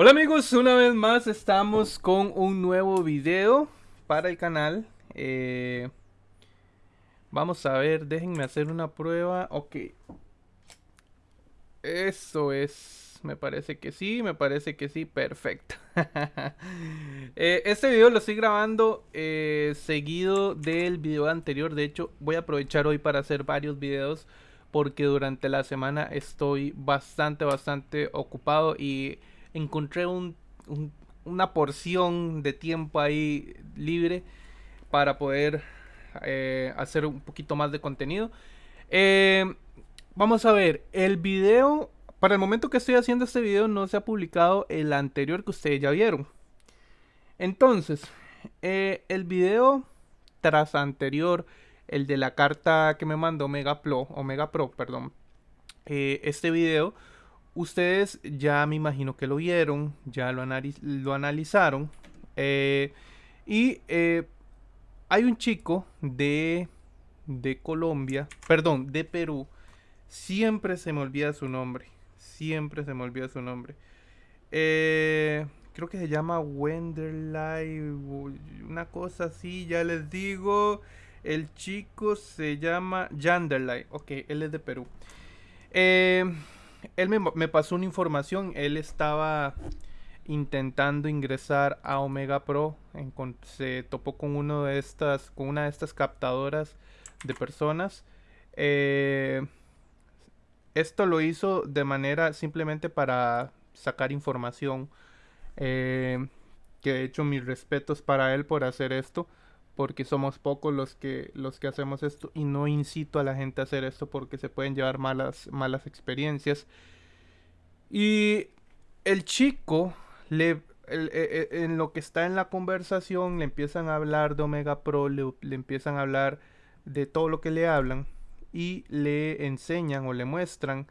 Hola amigos, una vez más estamos con un nuevo video para el canal. Eh, vamos a ver, déjenme hacer una prueba. Ok. Eso es, me parece que sí, me parece que sí, perfecto. Eh, este video lo estoy grabando eh, seguido del video anterior. De hecho, voy a aprovechar hoy para hacer varios videos porque durante la semana estoy bastante, bastante ocupado y encontré una porción de tiempo ahí libre para poder eh, hacer un poquito más de contenido. Eh, vamos a ver, el video, para el momento que estoy haciendo este video no se ha publicado el anterior que ustedes ya vieron. Entonces, eh, el video tras anterior, el de la carta que me mandó Omega Pro, Omega Pro, perdón, este video Ustedes ya me imagino que lo vieron, ya lo, analizaron. Eh, y eh, hay un chico de, de Colombia, perdón, de Perú. Siempre se me olvida su nombre. Siempre se me olvida su nombre. Eh, creo que se llama Wenderlay. Una cosa así, ya les digo. El chico se llama Yanderlay. Ok, él es de Perú. Eh, él me, pasó una información, él estaba intentando ingresar a Omega Pro, se topó con de estas, con una de estas captadoras de personas. Eh, esto lo hizo de manera simplemente para sacar información. Eh, que de hecho mis respetos para él por hacer esto porque somos pocos los que los que hacemos esto y no incito a la gente a hacer esto porque se pueden llevar malas malas experiencias. Y el chico le e, e, en lo que está en la conversación le empiezan a hablar de Omega Pro le, empiezan a hablar de todo lo que le hablan y le enseñan o le muestran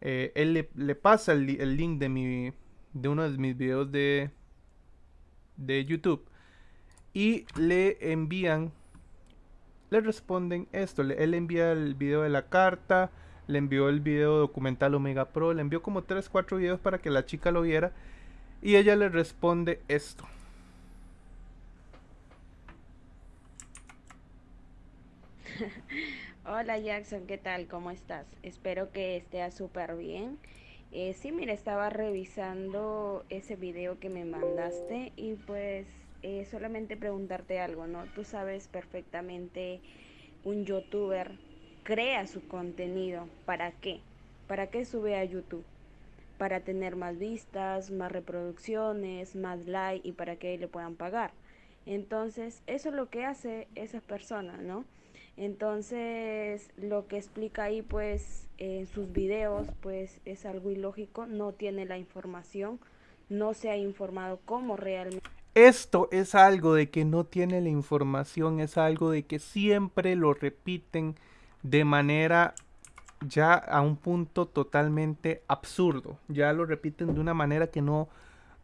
eh, él le, pasa el, el, link de mi de uno de mis videos de de YouTube y le envían, le responden esto, él envía el video de la carta, le envió el video documental Omega Pro, le envió como 3, 4 videos para que la chica lo viera y ella le responde esto. Hola Jackson, ¿qué tal? ¿Cómo estás? Espero que esté súper bien. Eh, sí, mira, estaba revisando ese video que me mandaste y pues eh, solamente preguntarte algo, ¿no? Tú sabes perfectamente un youtuber crea su contenido. ¿Para qué? ¿Para qué sube a YouTube? Para tener más vistas, más reproducciones, más likes y para que le puedan pagar. Entonces, eso es lo que hace esas personas, ¿no? Entonces, lo que explica ahí, pues, en sus videos, pues, es algo ilógico, no tiene la información, no se ha informado cómo realmente esto es algo de que no tiene la información, es algo de que siempre lo repiten de manera ya a un punto totalmente absurdo. Ya lo repiten de una manera que no,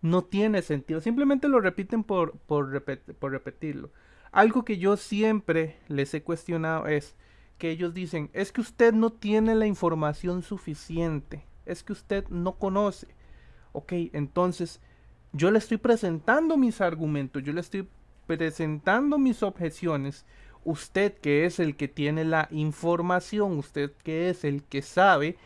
no tiene sentido. Simplemente lo repiten por, por, por repetirlo. Algo que yo siempre les he cuestionado es que ellos dicen, es que usted no tiene la información suficiente, es que usted no conoce. Ok, entonces yo le estoy presentando mis argumentos, yo le estoy presentando mis objeciones. Usted que es el que tiene la información, usted que es el que sabe,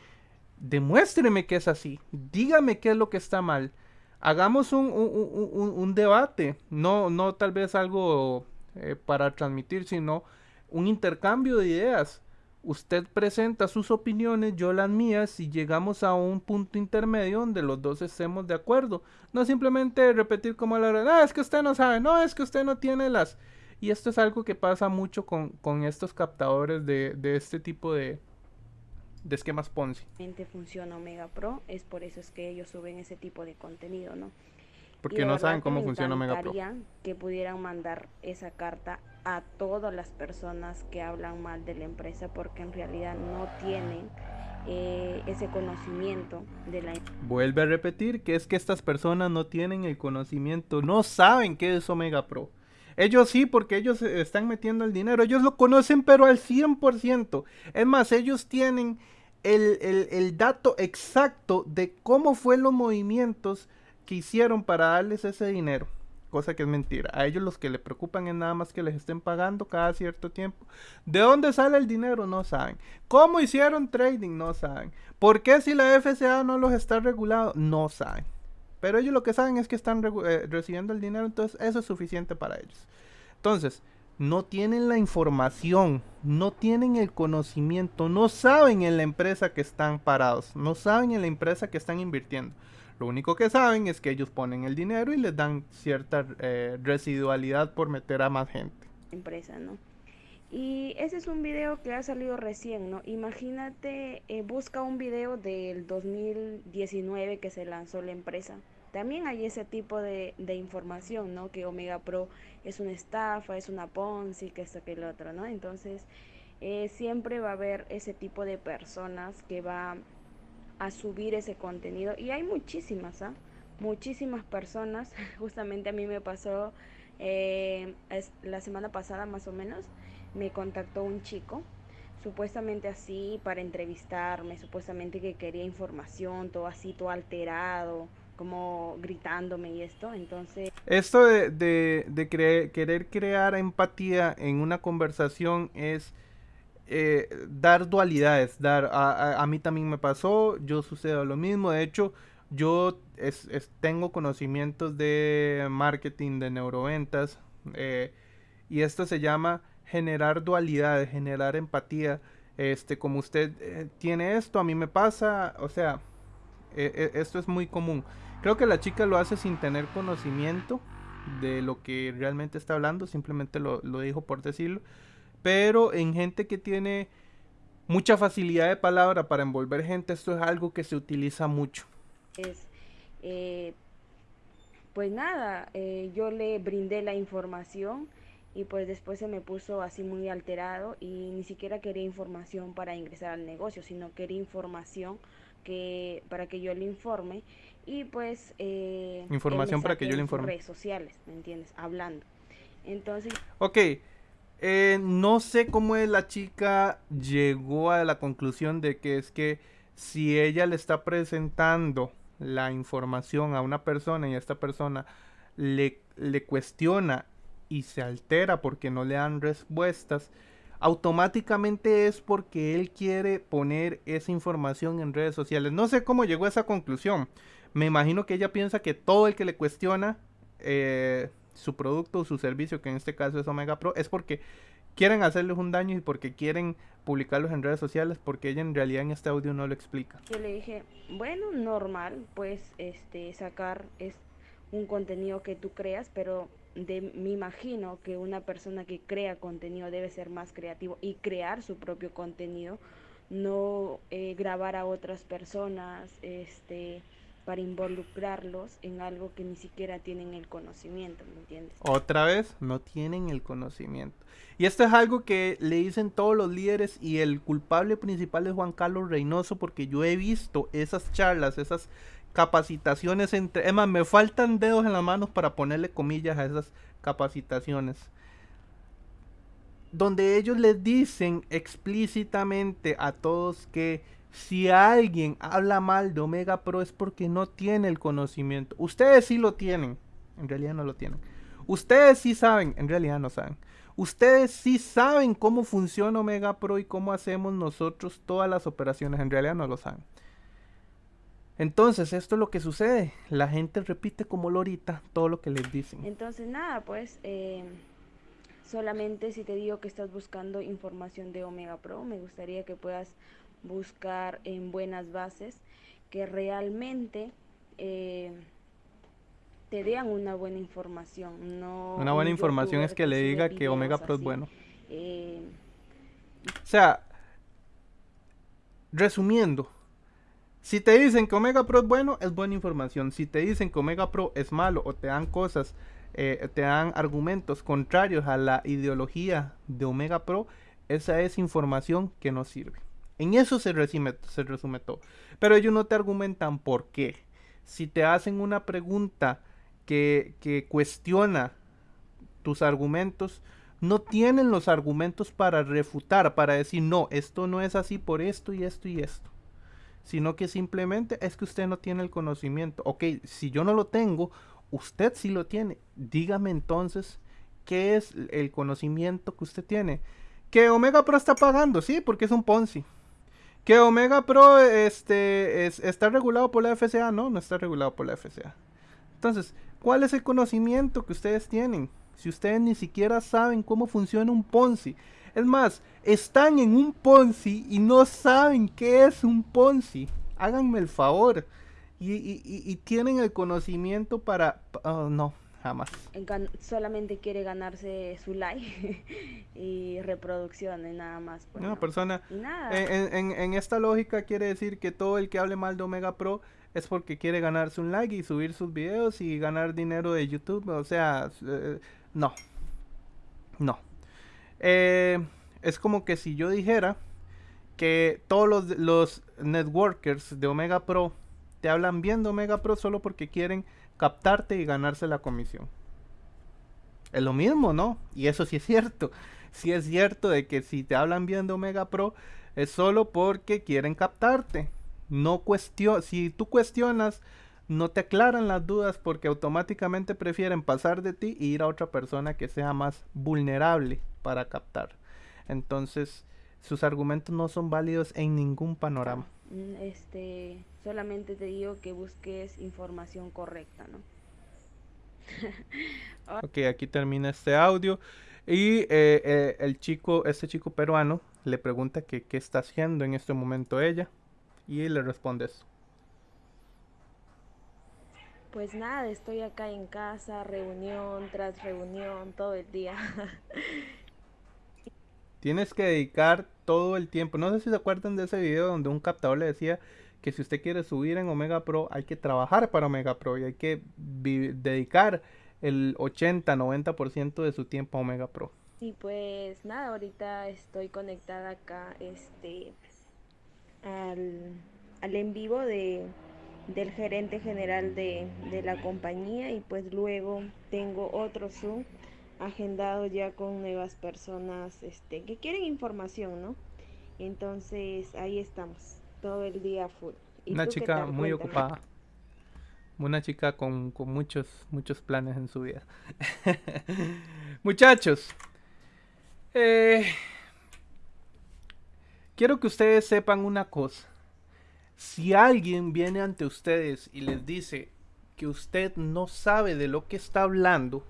demuéstreme que es así. Dígame qué es lo que está mal. Hagamos un, un, debate, no, no tal vez algo eh, para transmitir, sino un intercambio de ideas usted presenta sus opiniones, yo las mías y llegamos a un punto intermedio donde los dos estemos de acuerdo. No simplemente repetir como la verdad, ah, es que usted no sabe, no, es que usted no tiene las... Y esto es algo que pasa mucho con, con estos captadores de, de este tipo de, de esquemas Ponzi. funciona Omega Pro, es por eso es que ellos suben ese tipo de contenido, ¿no? Porque no saben cómo funciona Omega Pro. que pudieran mandar esa carta a todas las personas que hablan mal de la empresa porque en realidad no tienen eh, ese conocimiento de la Vuelve a repetir que es que estas personas no tienen el conocimiento, no saben qué es Omega Pro. Ellos sí, porque ellos están metiendo el dinero, ellos lo conocen pero al 100%. Es más, ellos tienen el, el dato exacto de cómo fue los movimientos que hicieron para darles ese dinero cosa que es mentira. A ellos los que le preocupan es nada más que les estén pagando cada cierto tiempo. ¿De dónde sale el dinero? No saben. ¿Cómo hicieron trading? No saben. ¿Por qué si la FCA no los está regulado? No saben. Pero ellos lo que saben es que están eh, recibiendo el dinero, entonces eso es suficiente para ellos. Entonces, no tienen la información, no tienen el conocimiento, no saben en la empresa que están parados, no saben en la empresa que están invirtiendo. Lo único que saben es que ellos ponen el dinero y les dan cierta eh, residualidad por meter a más gente. Empresa, ¿no? Y ese es un video que ha salido recién, ¿no? Imagínate, eh, busca un video del 2019 que se lanzó la empresa. También hay ese tipo de, de, información, ¿no? Que Omega Pro es una estafa, es una Ponzi, que esto, que el otro, ¿no? Entonces, eh, siempre va a haber ese tipo de personas que va a subir ese contenido. Y hay muchísimas, ¿ah? Muchísimas personas. Justamente a mí me pasó eh, la semana pasada más o menos. Me contactó un chico supuestamente así para entrevistarme, supuestamente que quería información, todo así, todo alterado, como gritándome y esto, entonces... Esto de, de, de querer crear empatía en una conversación es eh, dar dualidades, dar, a, mí también me pasó, yo sucedo lo mismo, de hecho, yo tengo conocimientos de marketing, de neuroventas, eh, y esto se llama generar dualidades, generar empatía, este, como usted eh, tiene esto, a mí me pasa, o sea, esto es muy común. Creo que la chica lo hace sin tener conocimiento de lo que realmente está hablando, simplemente lo dijo por decirlo pero en gente que tiene mucha facilidad de palabra para envolver gente, esto es algo que se utiliza mucho. Eh, pues nada, eh, yo le brindé la información y pues después se me puso así muy alterado y ni siquiera quería información para ingresar al negocio, sino quería información que para que yo le informe y pues eh, información para que yo le informe redes sociales, ¿me entiendes? Hablando. Entonces. Ok. Eh, no sé cómo es la chica llegó a la conclusión de que es que si ella le está presentando la información a una persona y esta persona le, le cuestiona y se altera porque no le dan respuestas, automáticamente es porque él quiere poner esa información en redes sociales. No sé cómo llegó a esa conclusión. Me imagino que ella piensa que todo el que le cuestiona eh, su producto o su servicio, que en este caso es Omega Pro, es porque quieren hacerles un daño y porque quieren publicarlos en redes sociales, porque ella en realidad en este audio no lo explica. Yo le dije, bueno, normal, pues este sacar es un contenido que tú creas, pero de, me imagino que una persona que crea contenido debe ser más creativo y crear su propio contenido, no eh, grabar a otras personas, este para involucrarlos en algo que ni siquiera tienen el conocimiento, ¿me entiendes? Otra vez, no tienen el conocimiento. Y esto es algo que le dicen todos los líderes y el culpable principal es Juan Carlos Reynoso porque yo he visto esas charlas, esas capacitaciones entre... Emma, me faltan dedos en las manos para ponerle comillas a esas capacitaciones. Donde ellos les dicen explícitamente a todos que si alguien habla mal de Omega Pro es porque no tiene el conocimiento. Ustedes sí lo tienen, en realidad no lo tienen. Ustedes sí saben, en realidad no saben. Ustedes sí saben cómo funciona Omega Pro y cómo hacemos nosotros todas las operaciones, en realidad no lo saben. Entonces, esto es lo que sucede. La gente repite como lorita todo lo que les dicen. Entonces, nada, pues eh, solamente si te digo que estás buscando información de Omega Pro, me gustaría que puedas buscar en buenas bases que realmente eh, te den una buena información. No una buena información es que le diga que Omega Pro es bueno. Eh, o sea, resumiendo, si te dicen que Omega Pro es bueno, es buena información. Si te dicen que Omega Pro es malo o te dan cosas, eh, te dan argumentos contrarios a la ideología de Omega Pro, esa es información que no sirve. En eso se resume, todo. Pero ellos no te argumentan por qué. Si te hacen una pregunta que, que cuestiona tus argumentos, no tienen los argumentos para refutar, para decir, no, esto no es así por esto y esto y esto. sino que simplemente es que usted no tiene el conocimiento. Ok, si yo no lo tengo, usted sí lo tiene. Dígame entonces qué es el conocimiento que usted tiene. Que Omega Pro está pagando, sí, porque es un Ponzi. Que Omega Pro este, está regulado por la FCA, no, no está regulado por la FCA. Entonces, ¿cuál es el conocimiento que ustedes tienen? Si ustedes ni siquiera saben cómo funciona un Ponzi. Es más, están en un Ponzi y no saben qué es un Ponzi. Háganme el favor. Y, tienen el conocimiento para... Oh, no, jamás. solamente quiere ganarse su like y reproducciones, nada más. Pues, Una persona... En, en, esta lógica quiere decir que todo el que hable mal de Omega Pro es porque quiere ganarse un like y subir sus videos y ganar dinero de YouTube. O sea, eh, no. No. Eh, es como que si yo dijera que todos los, los networkers de Omega Pro te hablan bien de Omega Pro solo porque quieren captarte y ganarse la comisión. Es lo mismo, ¿no? Y eso sí es cierto. Sí es cierto de que si te hablan bien de Omega Pro es solo porque quieren captarte. No cuestión, si tú cuestionas, no te aclaran las dudas porque automáticamente prefieren pasar de ti e ir a otra persona que sea más vulnerable para captar. Entonces, sus argumentos no son válidos en ningún panorama. Mm, este, solamente te digo que busques información correcta, ¿no? ok, aquí termina este audio. Y eh, eh, el chico, este chico peruano, le pregunta que qué está haciendo en este momento ella. Y le responde eso. Pues nada, estoy acá en casa, reunión tras reunión, todo el día. Tienes que dedicar todo el tiempo. No sé si se acuerdan de ese video donde un captador le decía que si usted quiere subir en Omega Pro hay que trabajar para Omega Pro y hay que dedicar el 80-90% de su tiempo a Omega Pro. Y pues nada, ahorita estoy conectada acá este al, al en vivo de, del gerente general de, de la compañía y pues luego tengo otro Zoom agendado ya con nuevas personas este, que quieren información, ¿no? Entonces ahí estamos, todo el día full. Una chica muy ocupada. Una chica con, con, muchos, muchos planes en su vida. Muchachos, eh, quiero que ustedes sepan una cosa. Si alguien viene ante ustedes y les dice que usted no sabe de lo que está hablando,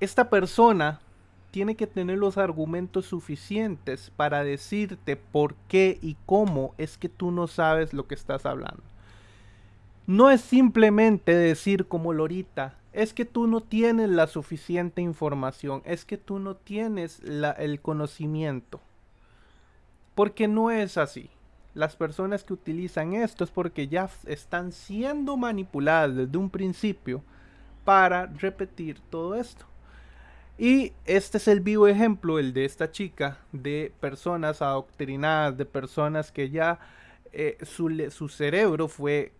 esta persona tiene que tener los argumentos suficientes para decirte por qué y cómo es que tú no sabes lo que estás hablando. No es simplemente decir como Lorita, es que tú no tienes la suficiente información, es que tú no tienes el conocimiento. Porque no es así. Las personas que utilizan esto es porque ya están siendo manipuladas desde un principio para repetir todo esto. Y este es el vivo ejemplo, el de esta chica, de personas adoctrinadas, de personas que ya eh, su, su, cerebro fue,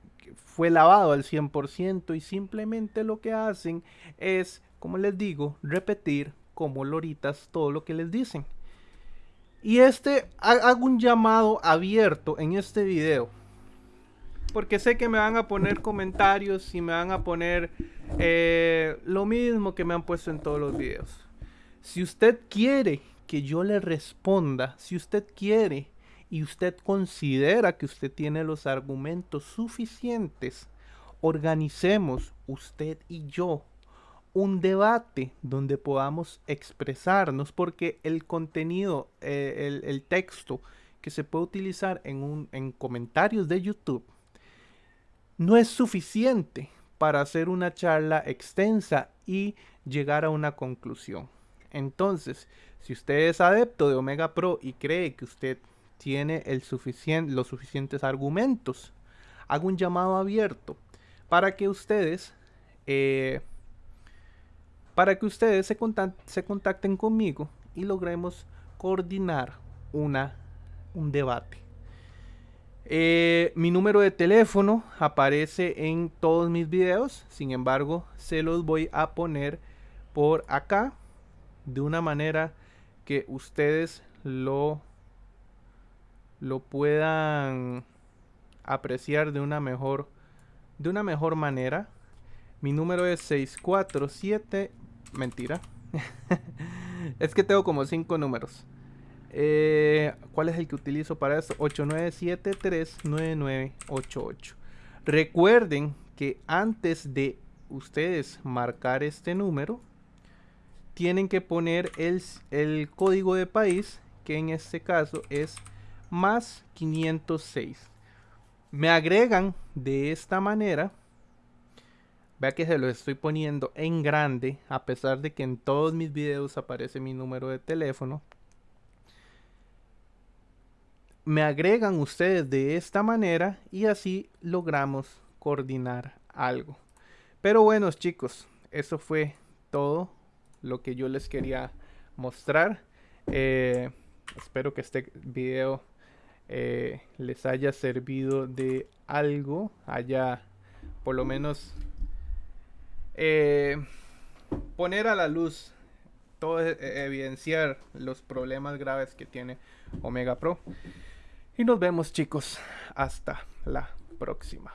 fue lavado al 100% y simplemente lo que hacen es, como les digo, repetir como loritas todo lo que les dicen. Y este, hago un llamado abierto en este video. Porque sé que me van a poner comentarios y me van a poner eh, lo mismo que me han puesto en todos los videos. Si usted quiere que yo le responda, si usted quiere y usted considera que usted tiene los argumentos suficientes, organicemos usted y yo un debate donde podamos expresarnos porque el contenido, eh, el, texto que se puede utilizar en, un, en comentarios de YouTube no es suficiente para hacer una charla extensa y llegar a una conclusión. Entonces, si usted es adepto de Omega Pro y cree que usted tiene los suficientes argumentos, hago un llamado abierto para que ustedes, eh, se, contacten conmigo y logremos coordinar un debate. Eh, mi número de teléfono aparece en todos mis videos, sin embargo, se los voy a poner por acá de una manera que ustedes lo lo puedan apreciar de una mejor de una mejor manera. Mi número es 647. Mentira. es que tengo como 5 números. Eh, ¿Cuál es el que utilizo para eso? 89739988. Recuerden que antes de ustedes marcar este número, tienen que poner el, el código de país, que en este caso es más 506. Me agregan de esta manera. Vea que se lo estoy poniendo en grande, a pesar de que en todos mis videos aparece mi número de teléfono. Me agregan ustedes de esta manera y así logramos coordinar algo. Pero bueno chicos, eso fue todo lo que yo les quería mostrar. Eh, espero que este video eh, les haya servido de algo, haya por lo menos eh, poner a la luz, todo e, evidenciar los problemas graves que tiene Omega Pro. Y nos vemos chicos, hasta la próxima.